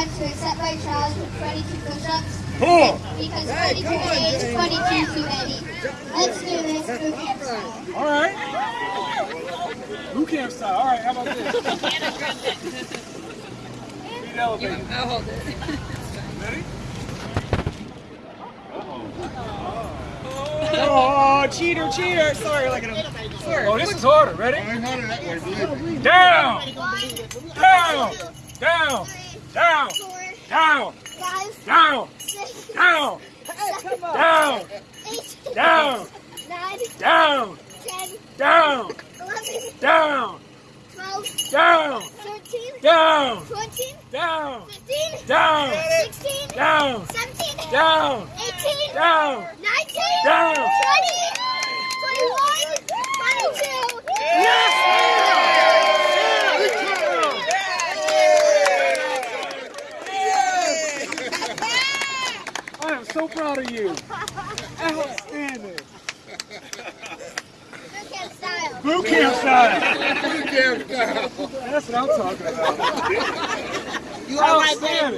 times to accept my challenge with 22 push-ups. Cool. Because 22 to 8 is 22 too many. Let's do this boot camp style. All right. Boot camp style. All right, how about this? Feet elevated. I'll hold it. Ready? Oh, oh, cheater, cheater. Sorry, look at him. Sorry. Oh, this is harder. Ready? Down, down, down, down, Four, down, five, down, six, down, seven, down, eight, down, nine, down, ten, down, eleven, down, twelve, down, thirteen, down, fourteen, down, fifteen, down, sixteen, down, seventeen, down, eighteen, down, so proud of you. Outstanding. Boot camp style. Boot camp style. That's what I'm talking about. You all right, man?